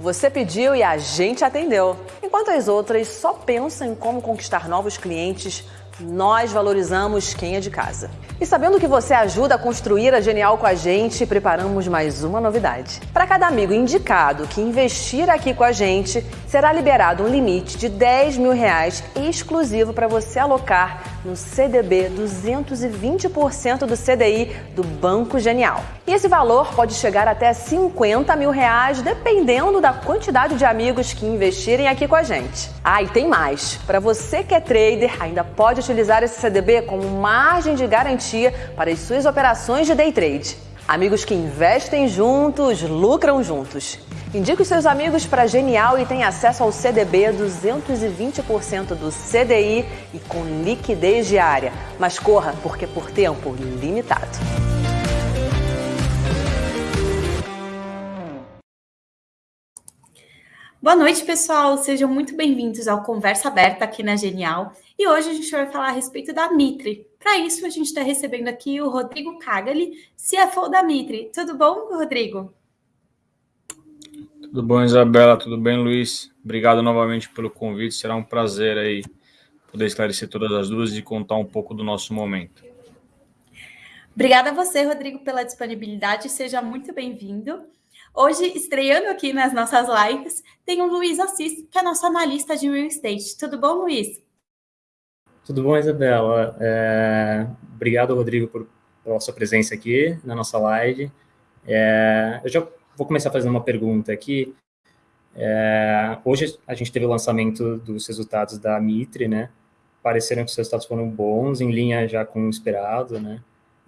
Você pediu e a gente atendeu. Enquanto as outras só pensam em como conquistar novos clientes, nós valorizamos quem é de casa. E sabendo que você ajuda a construir a Genial com a gente, preparamos mais uma novidade. Para cada amigo indicado que investir aqui com a gente, será liberado um limite de 10 mil reais exclusivo para você alocar no CDB 220% do CDI do Banco Genial. E esse valor pode chegar até 50 mil reais, dependendo da quantidade de amigos que investirem aqui com a gente. Ah, e tem mais. Para você que é trader, ainda pode utilizar esse CDB como margem de garantia para as suas operações de day trade. Amigos que investem juntos, lucram juntos. Indique os seus amigos para Genial e tenha acesso ao CDB 220% do CDI e com liquidez diária. Mas corra, porque por tempo limitado. Boa noite, pessoal. Sejam muito bem-vindos ao Conversa Aberta aqui na Genial. E hoje a gente vai falar a respeito da Mitre. Para isso, a gente está recebendo aqui o Rodrigo Cagali, CFO da Mitre. Tudo bom, Rodrigo? Tudo bom, Isabela? Tudo bem, Luiz? Obrigado novamente pelo convite. Será um prazer aí poder esclarecer todas as dúvidas e contar um pouco do nosso momento. Obrigada a você, Rodrigo, pela disponibilidade. Seja muito bem-vindo. Hoje, estreando aqui nas nossas lives, tem o Luiz Assis, que é nosso analista de real estate. Tudo bom, Luiz? Tudo bom, Isabela? É... Obrigado, Rodrigo, por, pela sua presença aqui na nossa live. É... Eu já vou começar fazendo uma pergunta aqui. É... Hoje a gente teve o lançamento dos resultados da Mitre, né? Pareceram que os resultados foram bons, em linha já com o esperado, né?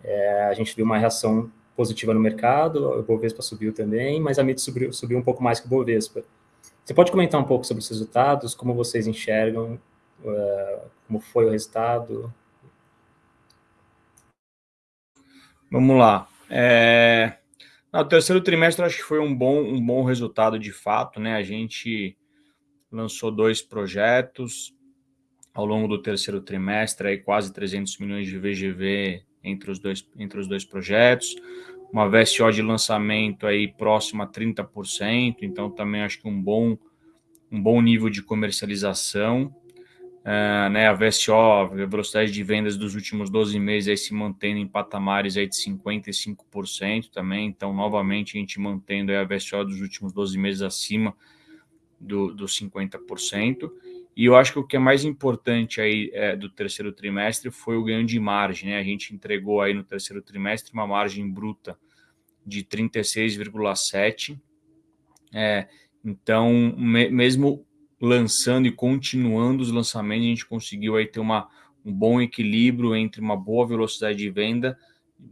É, a gente viu uma reação positiva no mercado, o Bovespa subiu também, mas a MIT subiu, subiu um pouco mais que o Bovespa. Você pode comentar um pouco sobre os resultados, como vocês enxergam, uh, como foi o resultado? Vamos lá. É... No terceiro trimestre, acho que foi um bom, um bom resultado de fato, né? A gente lançou dois projetos ao longo do terceiro trimestre, aí quase 300 milhões de VGV entre os dois, entre os dois projetos uma VSO de lançamento aí próxima a 30%, então também acho que um bom, um bom nível de comercialização. Uh, né, a VSO, a velocidade de vendas dos últimos 12 meses aí se mantendo em patamares aí de 55% também, então novamente a gente mantendo a VSO dos últimos 12 meses acima do, dos 50%. E eu acho que o que é mais importante aí é, do terceiro trimestre foi o ganho de margem. Né? A gente entregou aí no terceiro trimestre uma margem bruta de 36,7. É, então, me, mesmo lançando e continuando os lançamentos, a gente conseguiu aí ter uma, um bom equilíbrio entre uma boa velocidade de venda,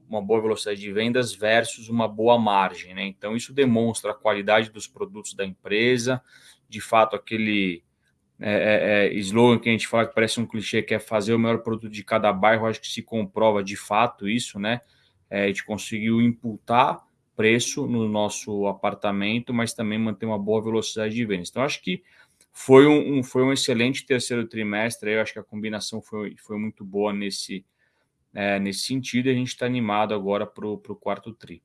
uma boa velocidade de vendas versus uma boa margem. Né? Então, isso demonstra a qualidade dos produtos da empresa, de fato, aquele é, é, é, slogan que a gente fala que parece um clichê, que é fazer o melhor produto de cada bairro, acho que se comprova de fato isso, né? É, a gente conseguiu imputar preço no nosso apartamento, mas também manter uma boa velocidade de vendas. Então, acho que foi um, um, foi um excelente terceiro trimestre, eu acho que a combinação foi, foi muito boa nesse, é, nesse sentido, e a gente está animado agora para o quarto tri.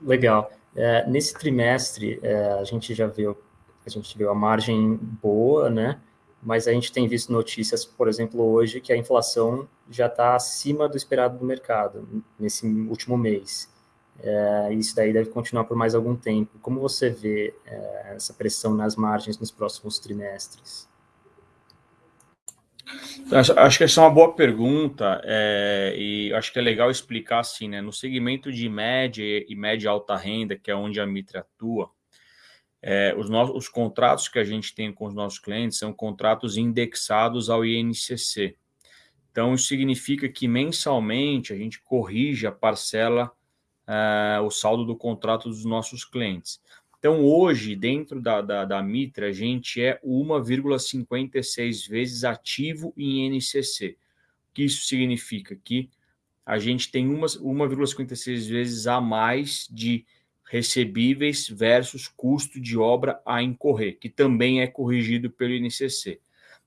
Legal. É, nesse trimestre, é, a gente já viu, a gente viu a margem boa, né? Mas a gente tem visto notícias, por exemplo, hoje, que a inflação já está acima do esperado do mercado nesse último mês. É, isso daí deve continuar por mais algum tempo. Como você vê é, essa pressão nas margens nos próximos trimestres? Acho, que essa é uma boa pergunta é, e acho que é legal explicar assim, né? No segmento de média e média alta renda, que é onde a Mitre atua, é, os, nossos, os contratos que a gente tem com os nossos clientes são contratos indexados ao INCC. Então, isso significa que mensalmente a gente corrige a parcela, uh, o saldo do contrato dos nossos clientes. Então, hoje, dentro da, da, da Mitra, a gente é 1,56 vezes ativo em NCC. O que isso significa? Que a gente tem 1,56 vezes a mais de recebíveis versus custo de obra a incorrer, que também é corrigido pelo INCC.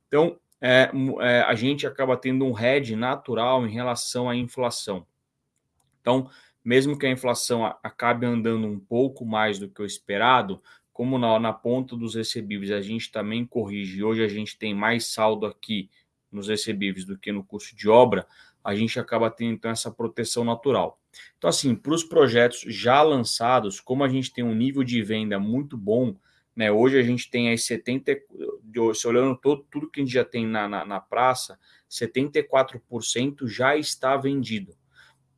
Então, é, é, a gente acaba tendo um hedge natural em relação à inflação. Então, mesmo que a inflação acabe andando um pouco mais do que o esperado, como na, na ponta dos recebíveis a gente também corrige, hoje a gente tem mais saldo aqui nos recebíveis do que no custo de obra, a gente acaba tendo então essa proteção natural. Então, assim, para os projetos já lançados, como a gente tem um nível de venda muito bom, né? Hoje a gente tem aí 70, se olhando todo, tudo que a gente já tem na, na, na praça, 74% já está vendido.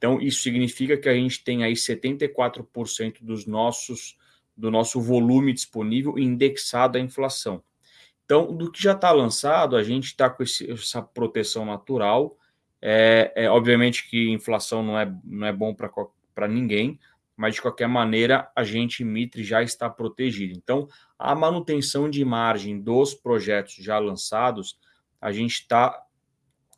Então, isso significa que a gente tem aí 74% dos nossos, do nosso volume disponível indexado à inflação. Então, do que já está lançado, a gente está com esse, essa proteção natural. É, é, obviamente que inflação não é, não é bom para ninguém, mas de qualquer maneira a gente, Mitre, já está protegido. Então, a manutenção de margem dos projetos já lançados, a gente está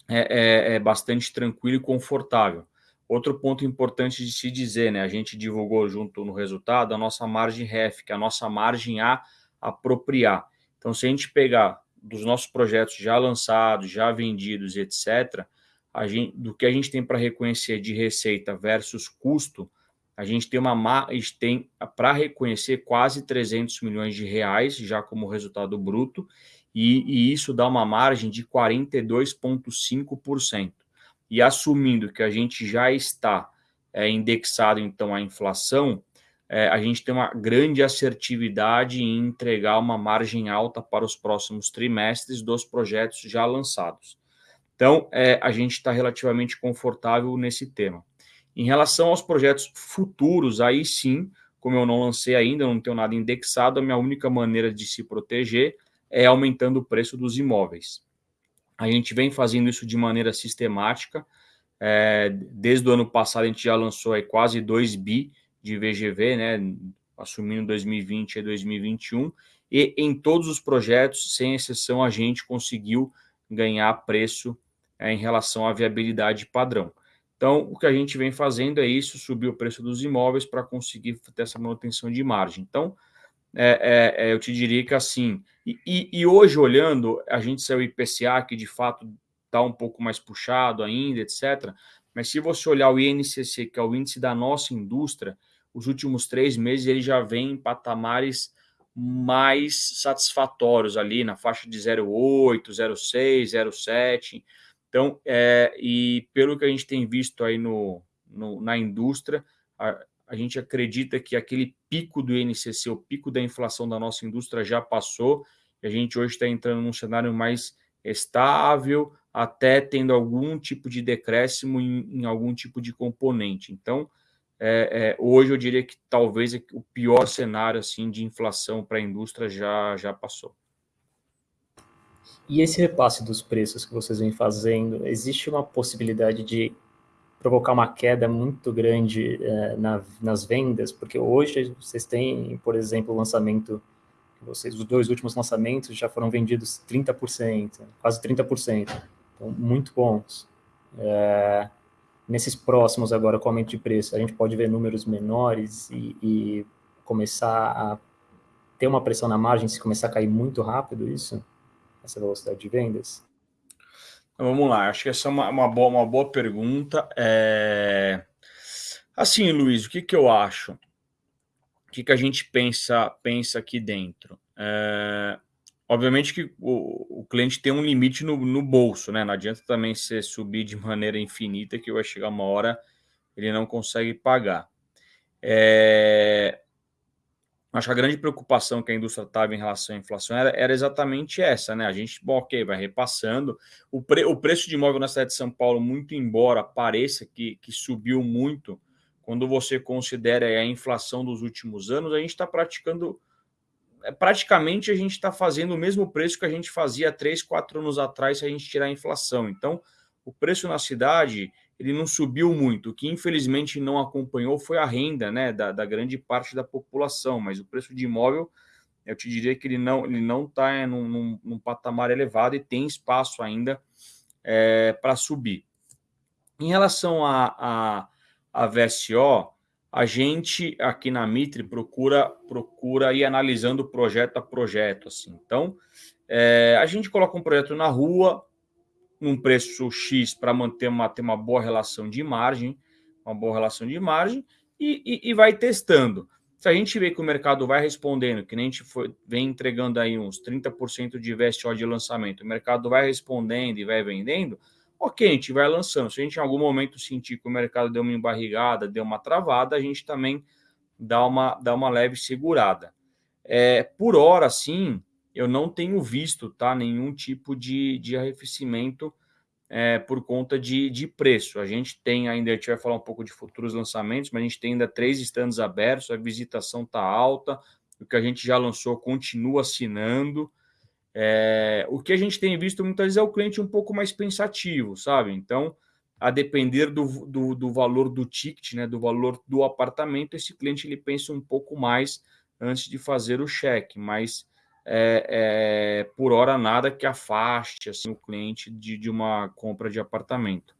é, é, é, bastante tranquilo e confortável. Outro ponto importante de se dizer, né? A gente divulgou junto no resultado a nossa margem REF, que é a nossa margem a apropriar. Então, se a gente pegar dos nossos projetos já lançados, já vendidos, etc., a gente, do que a gente tem para reconhecer de receita versus custo, a gente tem uma tem para reconhecer quase 300 milhões de reais já como resultado bruto e, e isso dá uma margem de 42,5%. E assumindo que a gente já está é, indexado então à inflação, é, a gente tem uma grande assertividade em entregar uma margem alta para os próximos trimestres dos projetos já lançados. Então, é, a gente está relativamente confortável nesse tema. Em relação aos projetos futuros, aí sim, como eu não lancei ainda, não tenho nada indexado, a minha única maneira de se proteger é aumentando o preço dos imóveis. A gente vem fazendo isso de maneira sistemática. É, desde o ano passado, a gente já lançou aí quase 2 bi de VGV, né, assumindo 2020 e 2021, e em todos os projetos, sem exceção, a gente conseguiu ganhar preço é, em relação à viabilidade padrão. Então, o que a gente vem fazendo é isso, subir o preço dos imóveis para conseguir ter essa manutenção de margem. Então, é, é, é eu te diria que assim, e, e, hoje olhando, a gente saiu IPCA, que de fato está um pouco mais puxado ainda, etc. Mas se você olhar o INCC, que é o índice da nossa indústria, os últimos três meses ele já vem em patamares mais satisfatórios ali, na faixa de 0,8, 0,6, 0,7. Então, é, e pelo que a gente tem visto aí no, no na indústria, a, a, gente acredita que aquele pico do INCC, o pico da inflação da nossa indústria já passou, e a gente hoje está entrando num cenário mais estável, até tendo algum tipo de decréscimo em, em algum tipo de componente. Então, é, é, hoje eu diria que talvez o pior cenário assim de inflação para a indústria já, já passou. E esse repasse dos preços que vocês vêm fazendo, existe uma possibilidade de provocar uma queda muito grande é, na, nas vendas? Porque hoje vocês têm, por exemplo, o lançamento, vocês, os dois últimos lançamentos já foram vendidos 30%, quase 30%, então muito bons. É, nesses próximos agora com aumento de preço, a gente pode ver números menores e, e começar a ter uma pressão na margem se começar a cair muito rápido isso? essa velocidade de vendas? Vamos lá, acho que essa é uma, uma, boa, uma boa pergunta. É... Assim, Luiz, o que, que eu acho? O que, que a gente pensa, pensa aqui dentro? É... Obviamente que o, o, cliente tem um limite no, no bolso, né? Não adianta também você subir de maneira infinita que vai chegar uma hora ele não consegue pagar. É... Acho que a grande preocupação que a indústria estava em relação à inflação era, era, exatamente essa, né? A gente, bom, ok, vai repassando. O, pre, o preço de imóvel na cidade de São Paulo, muito embora pareça que, que subiu muito, quando você considera a inflação dos últimos anos, a gente está praticando. É, praticamente a gente está fazendo o mesmo preço que a gente fazia três, quatro anos atrás se a gente tirar a inflação. Então, o preço na cidade ele não subiu muito. O que infelizmente não acompanhou foi a renda né, da, da grande parte da população, mas o preço de imóvel, eu te diria que ele não ele não está é, num, num, num, patamar elevado e tem espaço ainda é, para subir. Em relação a, a, a VSO, a gente aqui na Mitre procura procura ir analisando projeto a projeto. Assim. Então, é, a gente coloca um projeto na rua, num preço X para manter uma, ter uma boa relação de margem. uma boa relação de margem e, e, e vai testando. Se a gente vê que o mercado vai respondendo, que nem a gente foi, vem entregando aí uns 30% de VSO de lançamento, o mercado vai respondendo e vai vendendo, ok, a gente vai lançando. Se a gente em algum momento sentir que o mercado deu uma embarrigada, deu uma travada, a gente também dá uma, dá uma leve segurada. É, por hora, sim, eu não tenho visto tá, nenhum tipo de, de arrefecimento é, por conta de, de preço. A gente tem ainda, a gente vai falar um pouco de futuros lançamentos, mas a gente tem ainda três stands abertos, a visitação está alta, o que a gente já lançou continua assinando. É, o que a gente tem visto muitas vezes é o cliente um pouco mais pensativo, sabe? Então, a depender do, do, do, valor do ticket, né, do valor do apartamento, esse cliente ele pensa um pouco mais antes de fazer o cheque, mas é, é, por hora nada que afaste assim, o cliente de, de uma compra de apartamento.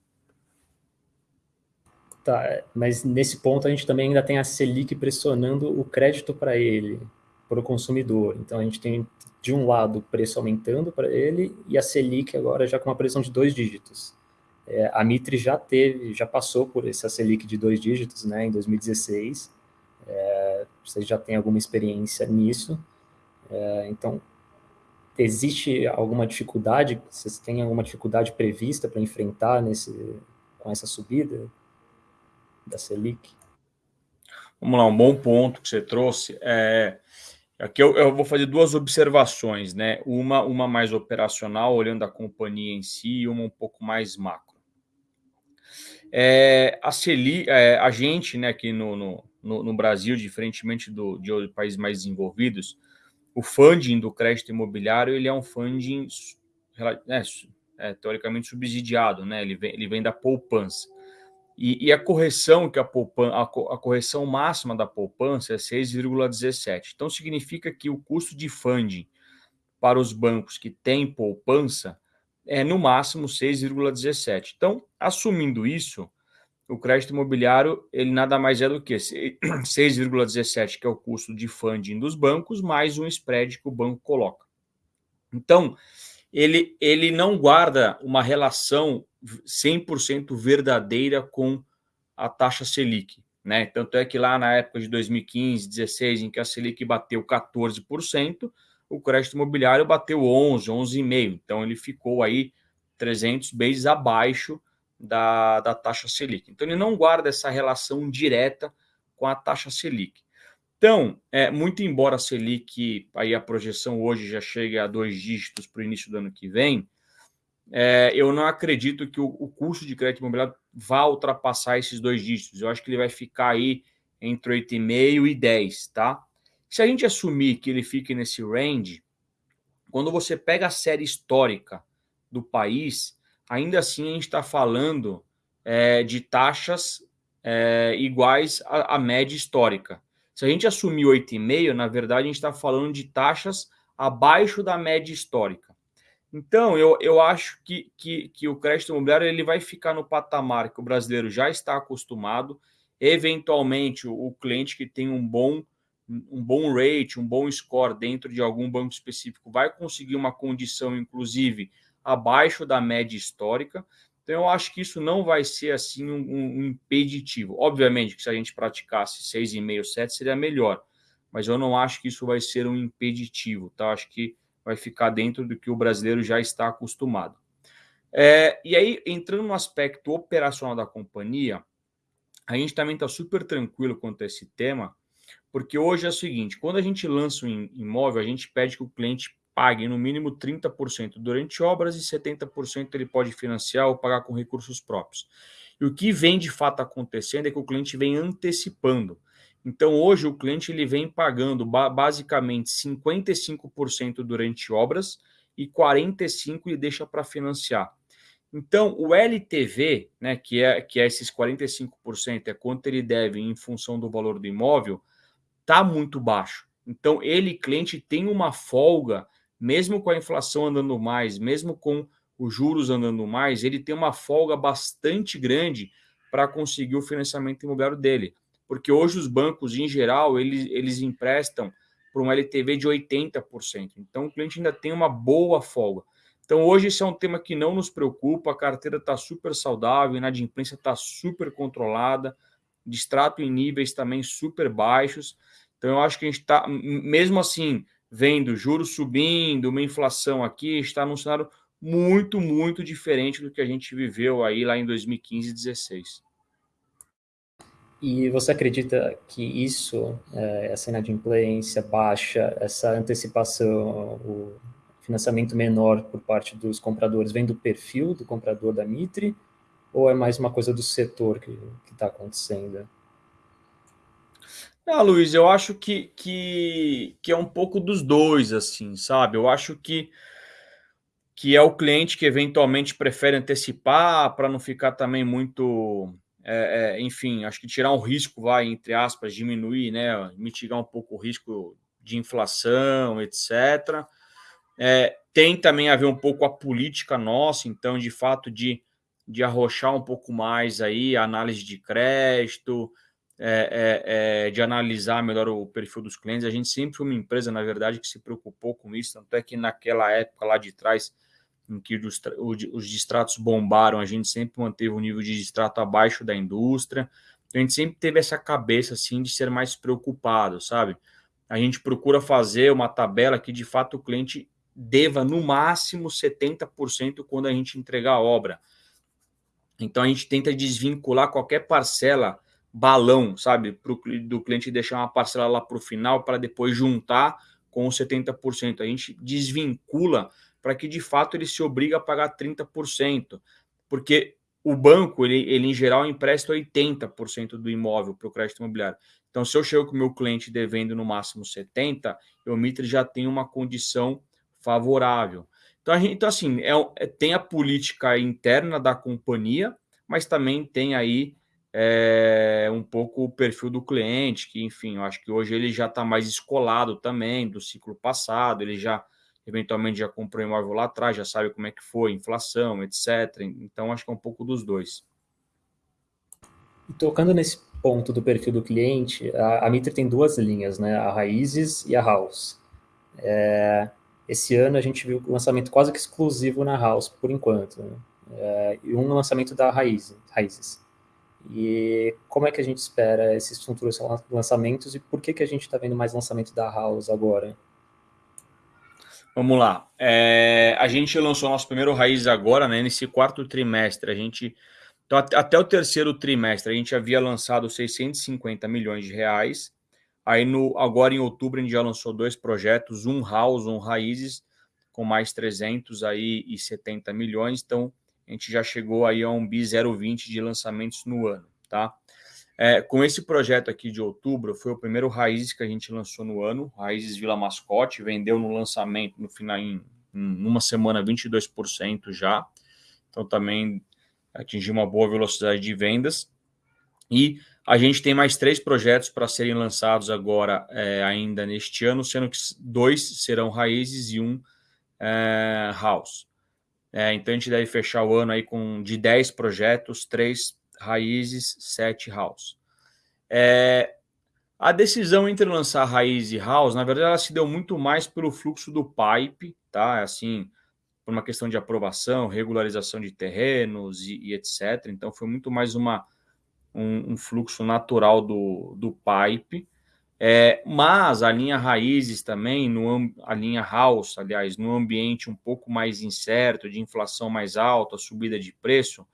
Tá, mas nesse ponto a gente também ainda tem a Selic pressionando o crédito para ele, para o consumidor. Então a gente tem de um lado o preço aumentando para ele e a Selic agora já com uma pressão de dois dígitos. É, a Mitre já teve, já passou por essa Selic de dois dígitos, né, em 2016. É, vocês já têm alguma experiência nisso. É, então, existe alguma dificuldade? Vocês têm alguma dificuldade prevista para enfrentar nesse, com essa subida da Selic? Vamos lá, um bom ponto que você trouxe. É, aqui eu, eu, vou fazer duas observações, né? Uma, uma mais operacional, olhando a companhia em si, e uma um pouco mais macro. É, a Selic, é, a gente, né, aqui no, no, no Brasil, diferentemente do, de países mais desenvolvidos, o funding do crédito imobiliário ele é um funding é, é, teoricamente subsidiado, né? Ele vem, ele vem da poupança. E, e a correção que a, poupan, a, a correção máxima da poupança é 6,17. Então significa que o custo de funding para os bancos que têm poupança é no máximo 6,17. Então, assumindo isso, o crédito imobiliário ele nada mais é do que 6,17, que é o custo de funding dos bancos, mais um spread que o banco coloca. Então, ele, ele não guarda uma relação 100% verdadeira com a taxa Selic. Né? Tanto é que lá na época de 2015, 16, em que a Selic bateu 14%, o crédito imobiliário bateu 11, 11,5%. Então, ele ficou aí 300 bases abaixo da, da taxa Selic. Então, ele não guarda essa relação direta com a taxa Selic. Então, é, muito embora a Selic, aí a projeção hoje já chegue a dois dígitos para o início do ano que vem, é, eu não acredito que o, o, custo de crédito imobiliário vá ultrapassar esses dois dígitos. Eu acho que ele vai ficar aí entre 8,5 e 10, tá? Se a gente assumir que ele fique nesse range, quando você pega a série histórica do país, ainda assim a gente está falando é, de taxas é, iguais à, à, média histórica. Se a gente assumir 8,5, na verdade a gente está falando de taxas abaixo da média histórica. Então, eu, eu acho que, que, que o crédito imobiliário ele vai ficar no patamar que o brasileiro já está acostumado. Eventualmente, o, o cliente que tem um bom um bom rate, um bom score dentro de algum banco específico vai conseguir uma condição, inclusive, abaixo da média histórica. Então, eu acho que isso não vai ser assim um, um impeditivo. Obviamente que se a gente praticasse 6,5, 7 seria melhor, mas eu não acho que isso vai ser um impeditivo, tá? Eu acho que vai ficar dentro do que o brasileiro já está acostumado. É, e aí, entrando no aspecto operacional da companhia, a gente também está super tranquilo quanto a esse tema, porque hoje é o seguinte: quando a gente lança um imóvel, a gente pede que o cliente pague no mínimo 30% durante obras e 70% ele pode financiar ou pagar com recursos próprios. E o que vem de fato acontecendo é que o cliente vem antecipando. Então, hoje, o cliente ele vem pagando basicamente 55% durante obras e 45% ele deixa para financiar. Então, o LTV, né, que, é, que é esses 45%, é quanto ele deve em função do valor do imóvel, está muito baixo. Então, ele, cliente, tem uma folga mesmo com a inflação andando mais, mesmo com os juros andando mais, ele tem uma folga bastante grande para conseguir o financiamento imobiliário dele. Porque hoje os bancos, em geral, eles, eles emprestam por um LTV de 80%. Então, o cliente ainda tem uma boa folga. Então, hoje, esse é um tema que não nos preocupa, a carteira está super saudável, a inadimplência está super controlada, distrato em níveis também super baixos. Então, eu acho que a gente está, mesmo assim, vendo juros subindo, uma inflação aqui, está num cenário muito, muito diferente do que a gente viveu aí lá em 2015 e 2016. E você acredita que isso, é, essa inadimplência baixa, essa antecipação, o financiamento menor por parte dos compradores, vem do perfil do comprador da Mitre, ou é mais uma coisa do setor que está acontecendo? Ah, Luiz, eu acho que, que, que é um pouco dos dois, assim, sabe? Eu acho que, que é o cliente que eventualmente prefere antecipar para não ficar também muito é, é, enfim, acho que tirar um risco, vai, entre aspas, diminuir, né, mitigar um pouco o risco de inflação, etc. É, tem também a ver um pouco a política nossa, então, de fato, de, de arrochar um pouco mais aí a análise de crédito, é, é, é, de analisar melhor o perfil dos clientes. A gente sempre foi uma empresa, na verdade, que se preocupou com isso, tanto é que naquela época lá de trás em que os, os distratos bombaram, a gente sempre manteve o um nível de distrato abaixo da indústria. Então, a gente sempre teve essa cabeça assim de ser mais preocupado, sabe? A gente procura fazer uma tabela que de fato o cliente deva no máximo 70% quando a gente entregar a obra. Então a gente tenta desvincular qualquer parcela balão, sabe, pro, do cliente deixar uma parcela lá para o final para depois juntar com os 70%. A gente desvincula para que de fato ele se obrigue a pagar 30%, porque o banco, ele, ele em geral empresta 80% do imóvel para o crédito imobiliário. Então, se eu chego com o meu cliente devendo no máximo 70%, o Mitre já tem uma condição favorável. Então, gente, então assim, é, é, tem a política interna da companhia, mas também tem aí é, um pouco o perfil do cliente, que, enfim, eu acho que hoje ele já está mais escolado também do ciclo passado, ele já eventualmente já comprou imóvel lá atrás, já sabe como é que foi, inflação, etc. Então, acho que é um pouco dos dois. E tocando nesse ponto do perfil do cliente, a, a Mitre tem duas linhas, né? A Raízes e a House. É, esse ano a gente viu o lançamento quase que exclusivo na House, por enquanto. Né? É, e um lançamento da Raízes. E como é que a gente espera esses futuros lançamentos e por que, que a gente está vendo mais lançamento da House agora? Vamos lá. É, a gente lançou nosso primeiro raiz agora, né? Nesse quarto trimestre. A gente. Então, até o terceiro trimestre, a gente havia lançado 650 milhões de reais. Aí, no, agora em outubro, a gente já lançou dois projetos, um house, um raízes, com mais 300 aí e 70 milhões. Então, a gente já chegou aí a um bi 0,20 de lançamentos no ano, tá? É, com esse projeto aqui de outubro, foi o primeiro Raízes que a gente lançou no ano, Raízes Vila Mascote, vendeu no lançamento, no final, em, em uma semana, 22% já. Então, também atingiu uma boa velocidade de vendas. E a gente tem mais três projetos para serem lançados agora, é, ainda neste ano, sendo que dois serão Raízes e um é, House. É, então, a gente deve fechar o ano aí com de 10 projetos, três raízes, sete house. É, a decisão entre lançar raiz e house, na verdade, ela se deu muito mais pelo fluxo do pipe, tá? Assim, por uma questão de aprovação, regularização de terrenos e, e etc. Então, foi muito mais uma, um, um fluxo natural do, do pipe. É, mas a linha raízes também, no, a linha house, aliás, no ambiente um pouco mais incerto, de inflação mais alta, subida de preço,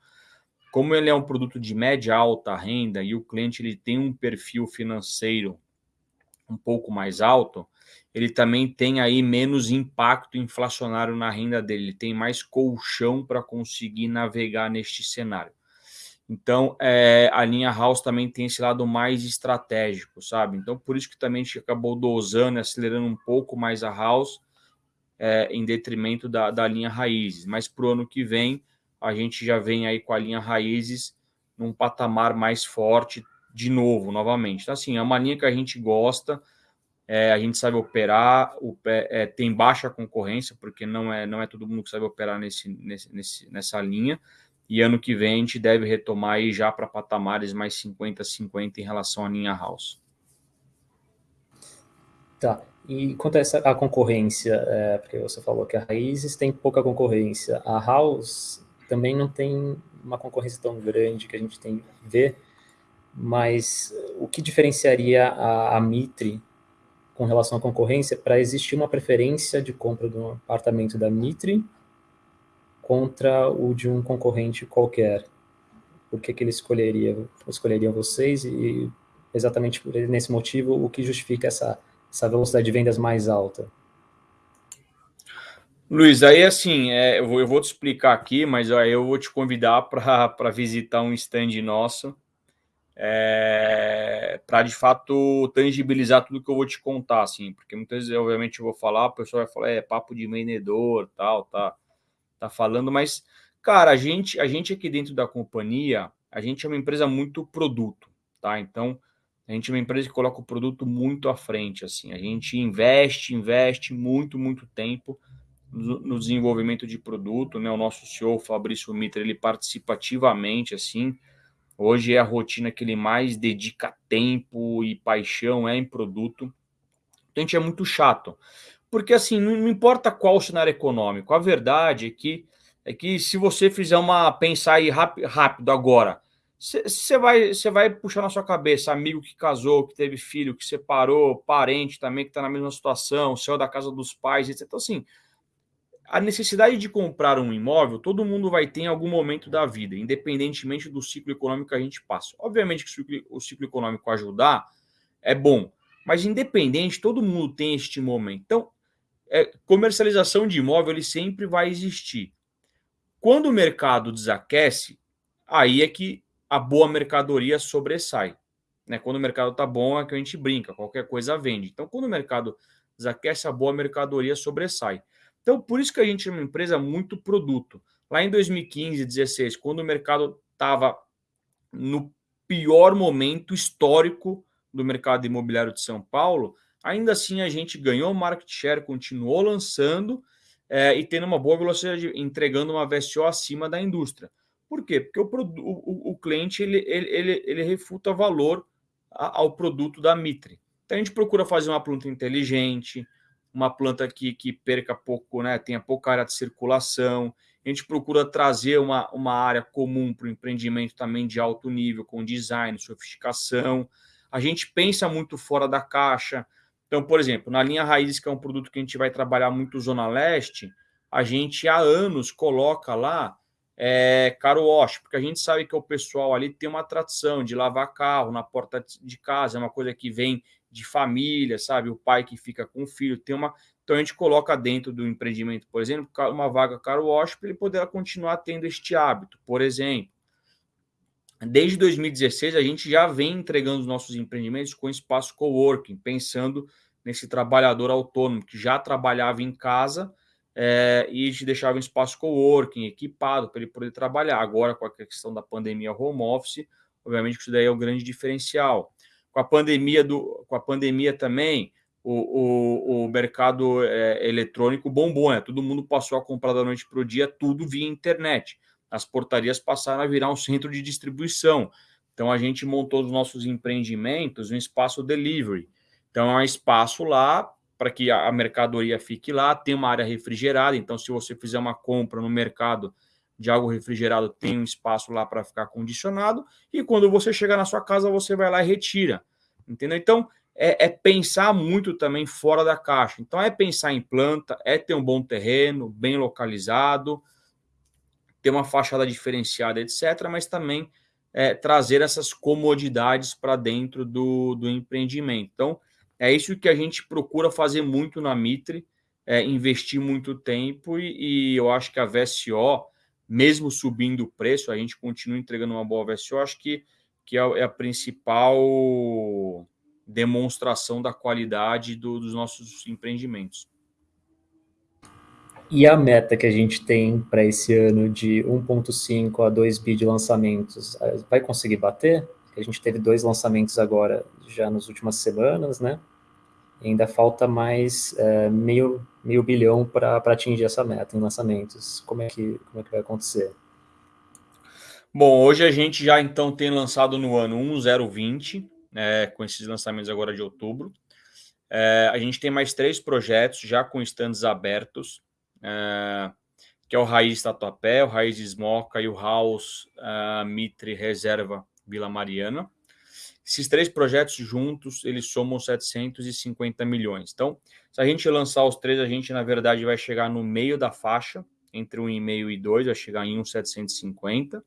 como ele é um produto de média alta renda e o cliente ele tem um perfil financeiro um pouco mais alto, ele também tem aí menos impacto inflacionário na renda dele, ele tem mais colchão para conseguir navegar neste cenário. Então, é, a linha House também tem esse lado mais estratégico, sabe? Então, por isso que também a gente acabou dosando, acelerando um pouco mais a House, é, em detrimento da, da linha Raízes. Mas para o ano que vem, a gente já vem aí com a linha raízes num patamar mais forte de novo, novamente. Então, assim, é uma linha que a gente gosta, é, a gente sabe operar, o, é, tem baixa concorrência, porque não é, não é todo mundo que sabe operar nesse, nesse, nessa linha, e ano que vem a gente deve retomar aí já para patamares mais 50-50 em relação à linha house. Tá. E quanto a essa a concorrência, é, porque você falou que a Raízes tem pouca concorrência, a House também não tem uma concorrência tão grande que a gente tem ver, mas o que diferenciaria a, a Mitre com relação à concorrência para existir uma preferência de compra do apartamento da Mitre contra o de um concorrente qualquer? Por que, que ele escolheria, escolheria vocês e exatamente por nesse motivo o que justifica essa essa velocidade de vendas mais alta? Luiz, aí assim, é, eu, vou, eu, vou, te explicar aqui, mas aí eu vou te convidar para visitar um stand nosso, é, para de fato tangibilizar tudo que eu vou te contar, assim, porque muitas vezes, obviamente, eu vou falar, o pessoal vai falar, é papo de vendedor, tal, tá, tá falando, mas, cara, a gente, a gente aqui dentro da companhia, a gente é uma empresa muito produto, tá? Então, a gente é uma empresa que coloca o produto muito à frente, assim. A gente investe, investe muito, muito tempo no, no desenvolvimento de produto, né? O nosso CEO, Fabrício Mitra, ele participa ativamente, assim. Hoje é a rotina que ele mais dedica tempo e paixão é em produto. Então a gente é muito chato. Porque assim, não, importa qual o cenário econômico, a verdade é que é que se você fizer uma pensar aí rápido, agora, você vai, vai puxar na sua cabeça amigo que casou, que teve filho, que separou, parente também que está na mesma situação, saiu da casa dos pais, etc. Então, assim, a necessidade de comprar um imóvel, todo mundo vai ter em algum momento da vida, independentemente do ciclo econômico que a gente passa. Obviamente que o ciclo, o ciclo econômico ajudar é bom, mas independente, todo mundo tem este momento. Então, é, comercialização de imóvel ele sempre vai existir. Quando o mercado desaquece, aí é que a boa mercadoria sobressai. Né? Quando o mercado está bom, é que a gente brinca, qualquer coisa vende. Então, quando o mercado desaquece, a boa mercadoria sobressai. Então, por isso que a gente é uma empresa muito produto. Lá em 2015, 2016, quando o mercado estava no pior momento histórico do mercado imobiliário de São Paulo, ainda assim a gente ganhou market share, continuou lançando é, e tendo uma boa velocidade, entregando uma VSO acima da indústria. Por quê? Porque o, o, o cliente ele, ele, ele, ele refuta valor ao produto da Mitre. Então a gente procura fazer uma planta inteligente, uma planta que, que perca pouco, né, tenha pouca área de circulação. A gente procura trazer uma, uma área comum para o empreendimento também de alto nível, com design, sofisticação. A gente pensa muito fora da caixa. Então, por exemplo, na linha Raízes, que é um produto que a gente vai trabalhar muito Zona Leste, a gente há anos coloca lá é, caro wash, porque a gente sabe que o pessoal ali tem uma tradição de lavar carro na porta de casa, é uma coisa que vem de família, sabe? O pai que fica com o filho tem uma. Então a gente coloca dentro do empreendimento, por exemplo, uma vaga caro wash para ele poder continuar tendo este hábito, por exemplo. Desde 2016, a gente já vem entregando os nossos empreendimentos com espaço coworking, pensando nesse trabalhador autônomo que já trabalhava em casa é, e te deixava um espaço coworking equipado para ele poder trabalhar. Agora, com a questão da pandemia home office, obviamente que isso daí é o grande diferencial. Com a pandemia, do, com a pandemia também, o, o, o mercado é, eletrônico bombou, né? Todo mundo passou a comprar da noite para o dia, tudo via internet. As portarias passaram a virar um centro de distribuição. Então, a gente montou os nossos empreendimentos um espaço delivery. Então, é um espaço lá para que a mercadoria fique lá, tem uma área refrigerada, então se você fizer uma compra no mercado de algo refrigerado, tem um espaço lá para ficar condicionado, e quando você chegar na sua casa, você vai lá e retira. Entendeu? Então, é, é, pensar muito também fora da caixa. Então, é pensar em planta, é ter um bom terreno, bem localizado, ter uma fachada diferenciada, etc., mas também é, trazer essas comodidades para dentro do, do empreendimento. Então, é isso que a gente procura fazer muito na Mitre, é, investir muito tempo e, e, eu acho que a VSO, mesmo subindo o preço, a gente continua entregando uma boa VSO, acho que, que é, é a principal demonstração da qualidade do, dos nossos empreendimentos. E a meta que a gente tem para esse ano de 1,5 a 2 bi de lançamentos, vai conseguir bater? A gente teve dois lançamentos agora, já nas últimas semanas, né? ainda falta mais é, meio, meio bilhão para atingir essa meta em lançamentos. Como é, que, como é que vai acontecer? Bom, hoje a gente já então tem lançado no ano 1020, é, com esses lançamentos agora de outubro. É, a gente tem mais três projetos já com estandes abertos, é, que é o Raiz Tatuapé, o Raiz Esmoca e o House uh, Mitre Reserva Vila Mariana. Esses três projetos juntos, eles somam 750 milhões. Então, se a gente lançar os três, a gente, na verdade, vai chegar no meio da faixa, entre 1,5 e 2, vai chegar em 1,750.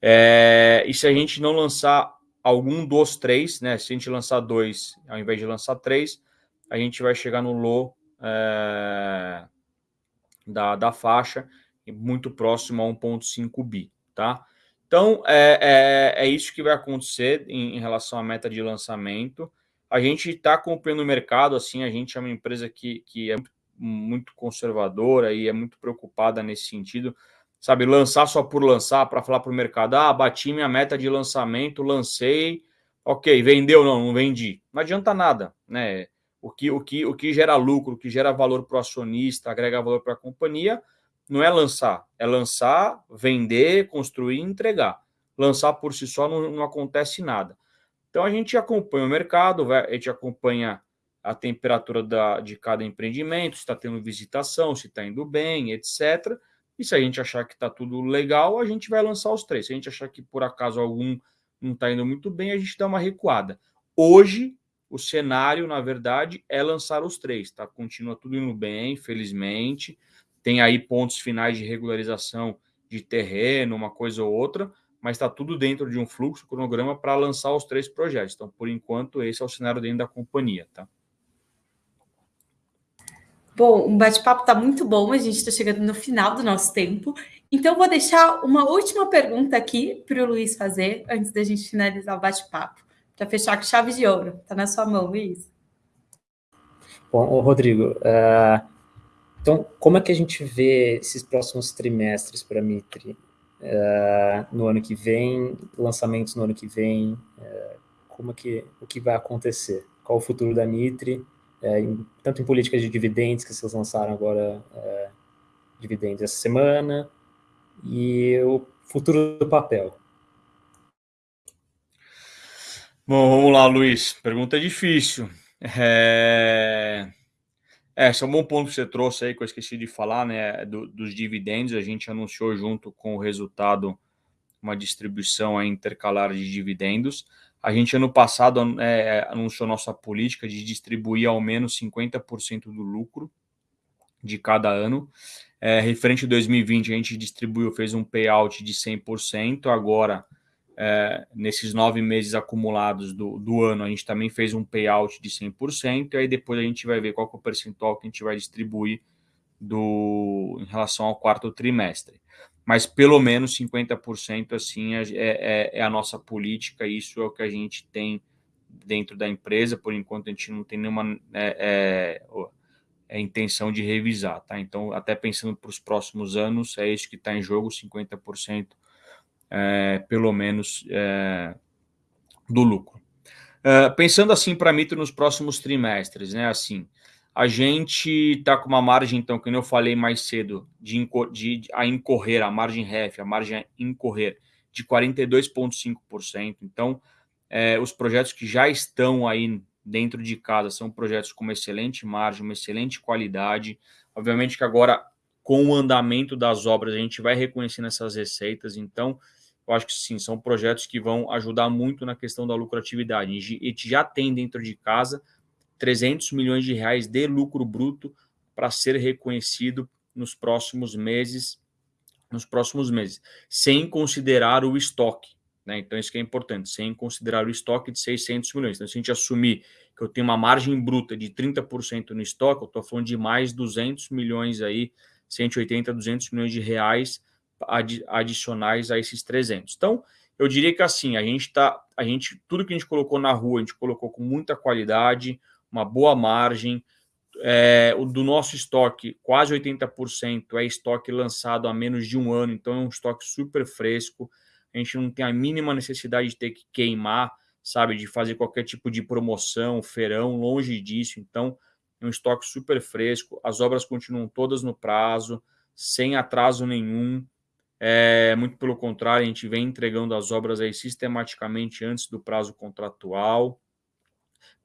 É, e se a gente não lançar algum dos três, né? Se a gente lançar dois, ao invés de lançar três, a gente vai chegar no low é, da, da faixa, muito próximo a 1,5 bi, tá? Então, é, é, é, isso que vai acontecer em, em, relação à meta de lançamento. A gente está acompanhando o mercado, assim, a gente é uma empresa que, que é muito conservadora e é muito preocupada nesse sentido, sabe? Lançar só por lançar, para falar para o mercado, ah, bati minha meta de lançamento, lancei, ok, vendeu, não, não vendi. Não adianta nada, né? O que, o que, o que gera lucro, o que gera valor para o acionista, agrega valor para a companhia, não é lançar, é lançar, vender, construir e entregar. Lançar por si só não, não acontece nada. Então a gente acompanha o mercado, a gente acompanha a temperatura da, de cada empreendimento, se está tendo visitação, se está indo bem, etc. E se a gente achar que está tudo legal, a gente vai lançar os três. Se a gente achar que por acaso algum não está indo muito bem, a gente dá uma recuada. Hoje, o cenário, na verdade, é lançar os três, tá? Continua tudo indo bem, felizmente. Tem aí pontos finais de regularização de terreno, uma coisa ou outra, mas está tudo dentro de um fluxo, cronograma para lançar os três projetos. Então, por enquanto, esse é o cenário dentro da companhia, tá? Bom, o bate-papo está muito bom, a gente está chegando no final do nosso tempo. Então, vou deixar uma última pergunta aqui para o Luiz fazer, antes da gente finalizar o bate-papo, para fechar com chave de ouro. Está na sua mão, Luiz. Bom, Rodrigo, uh, então, como é que a gente vê esses próximos trimestres para a Mitre? Uh, no ano que vem, lançamentos no ano que vem, uh, como é que, o que vai acontecer? Qual o futuro da Mitre? em, tanto em políticas de dividendos, que vocês lançaram agora dividendos essa semana, e o futuro do papel. Bom, vamos lá, Luiz. Pergunta difícil. É... É, esse é um bom ponto que você trouxe aí, que eu esqueci de falar, né? Do, dos dividendos. A gente anunciou junto com o resultado uma distribuição intercalar de dividendos. A gente, ano passado, é, anunciou nossa política de distribuir ao menos 50% do lucro de cada ano. É, referente a 2020, a gente distribuiu, fez um payout de 100%. Agora, é, nesses nove meses acumulados do, do ano, a gente também fez um payout de 100%. E aí depois a gente vai ver qual é o percentual que a gente vai distribuir do, em relação ao quarto trimestre mas pelo menos 50% assim é, é, é, a nossa política, isso é o que a gente tem dentro da empresa, por enquanto a gente não tem nenhuma é, é, é intenção de revisar, tá? Então, até pensando para os próximos anos, é isso que está em jogo, 50% é, pelo menos é, do lucro. pensando assim para mim nos próximos trimestres, né? Assim, a gente está com uma margem, então, como eu falei mais cedo, de, de, a incorrer, a margem REF, a margem a incorrer, de 42,5%. Então, é, os projetos que já estão aí dentro de casa são projetos com uma excelente margem, uma excelente qualidade. Obviamente que agora, com o andamento das obras, a gente vai reconhecendo essas receitas. Então, eu acho que sim, são projetos que vão ajudar muito na questão da lucratividade. A gente já tem dentro de casa 300 milhões de reais de lucro bruto para ser reconhecido nos próximos meses, nos próximos meses, sem considerar o estoque. Né? Então, isso que é importante, sem considerar o estoque de 600 milhões. Então, se a gente assumir que eu tenho uma margem bruta de 30% no estoque, eu estou falando de mais 200 milhões aí, 180, 200 milhões de reais adicionais a esses 300. Então, eu diria que assim, a gente está, a gente, tudo que a gente colocou na rua, a gente colocou com muita qualidade, uma boa margem. É, o do nosso estoque, quase 80% é estoque lançado há menos de um ano, então é um estoque super fresco. A gente não tem a mínima necessidade de ter que queimar, sabe, de fazer qualquer tipo de promoção, feirão, longe disso. Então, é um estoque super fresco. As obras continuam todas no prazo, sem atraso nenhum. É, muito pelo contrário, a gente vem entregando as obras aí sistematicamente antes do prazo contratual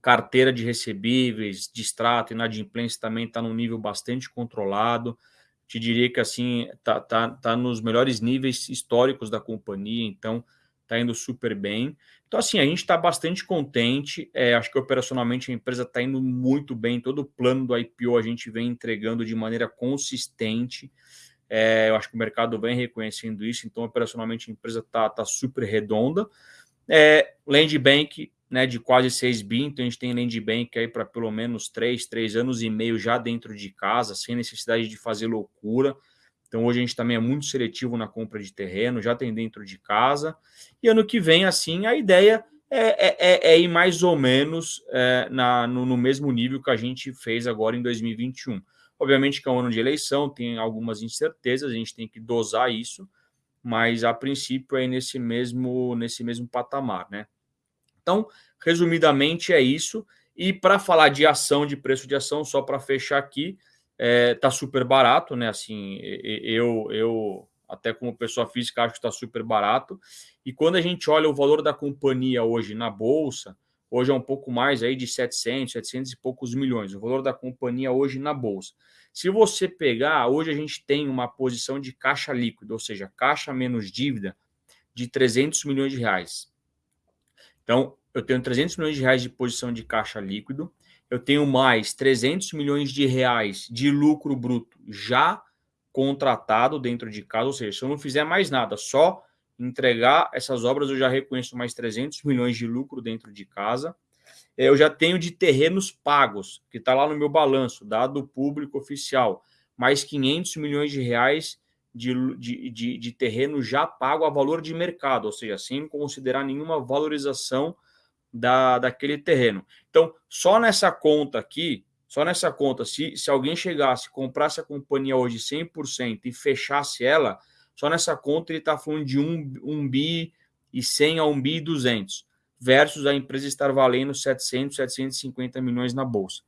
carteira de recebíveis, de extrato, inadimplência também está num nível bastante controlado. Te diria que assim está tá, tá nos melhores níveis históricos da companhia, então está indo super bem. Então, assim, a gente está bastante contente. É, acho que operacionalmente a empresa está indo muito bem. Todo o plano do IPO a gente vem entregando de maneira consistente. É, eu acho que o mercado vem reconhecendo isso, então operacionalmente a empresa está tá super redonda. É, Land Bank né, de quase 6 bi, então a gente tem Land Bank aí para pelo menos 3, 3 anos e meio já dentro de casa, sem necessidade de fazer loucura. Então hoje a gente também é muito seletivo na compra de terreno, já tem dentro de casa. E ano que vem, assim, a ideia é, é, é, é ir mais ou menos é, na, no, no, mesmo nível que a gente fez agora em 2021. Obviamente que é um ano de eleição, tem algumas incertezas, a gente tem que dosar isso, mas a princípio é nesse mesmo, nesse mesmo patamar, né? Então, resumidamente, é isso. E para falar de ação, de preço de ação, só para fechar aqui, é, tá super barato, né? Assim, eu, eu até como pessoa física acho que está super barato. E quando a gente olha o valor da companhia hoje na bolsa, hoje é um pouco mais aí de 700, 700 e poucos milhões. O valor da companhia hoje na bolsa. Se você pegar, hoje a gente tem uma posição de caixa líquido, ou seja, caixa menos dívida de 300 milhões de reais. Então, eu tenho 300 milhões de reais de posição de caixa líquido, eu tenho mais 300 milhões de reais de lucro bruto já contratado dentro de casa, ou seja, se eu não fizer mais nada, só entregar essas obras, eu já reconheço mais 300 milhões de lucro dentro de casa. Eu já tenho de terrenos pagos, que está lá no meu balanço, dado público oficial, mais 500 milhões de reais de, de, de, de terreno já pago a valor de mercado, ou seja, sem considerar nenhuma valorização da, daquele terreno. Então, só nessa conta aqui, só nessa conta, se, se alguém chegasse, comprasse a companhia hoje 100% e fechasse ela, só nessa conta ele está falando de 1, 1 bi e 100 a 1 bi e 200, versus a empresa estar valendo 700, 750 milhões na bolsa.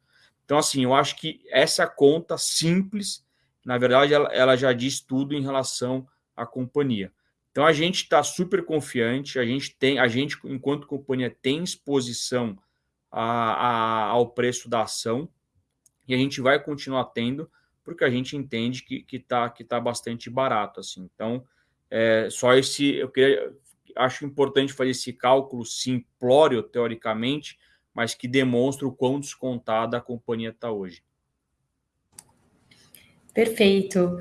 Então, assim, eu acho que essa conta simples na verdade, ela, ela já diz tudo em relação à companhia. Então a gente está super confiante, a gente tem, a gente, enquanto companhia, tem exposição a, a, ao preço da ação e a gente vai continuar tendo, porque a gente entende que está que tá, que tá bastante barato. assim. Então, é, só esse. Eu queria, acho importante fazer esse cálculo simplório, teoricamente, mas que demonstra o quão descontada a companhia está hoje. Perfeito.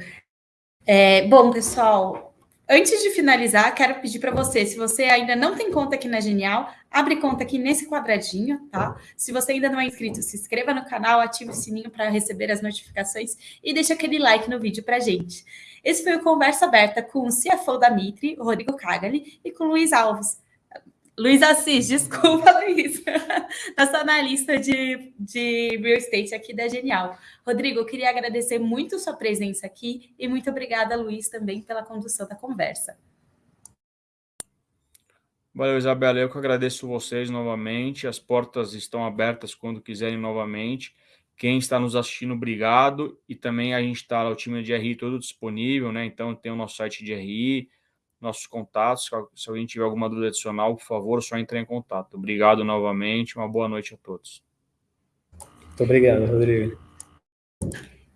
É, bom, pessoal, antes de finalizar, quero pedir para você, se você ainda não tem conta aqui na Genial, abre conta aqui nesse quadradinho, tá? Se você ainda não é inscrito, se inscreva no canal, ative o sininho para receber as notificações e deixe aquele like no vídeo para gente. Esse foi o Conversa Aberta com o CFO da Mitre, Rodrigo Cagali, e com o Luiz Alves. Luiz Assis, desculpa, Luiz. Nossa analista de, de real estate aqui da Genial. Rodrigo, eu queria agradecer muito sua presença aqui e muito obrigada, Luiz, também pela condução da conversa. Valeu, Isabela. Eu que agradeço vocês novamente. As portas estão abertas quando quiserem novamente. Quem está nos assistindo, obrigado. E também a gente está, o time de RI todo disponível, né? Então tem o nosso site de RI, nossos contatos. Se alguém tiver alguma dúvida adicional, por favor, só entre em contato. Obrigado novamente, uma boa noite a todos. Muito obrigado, Rodrigo.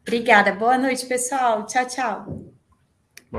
Obrigada, boa noite, pessoal. Tchau, tchau.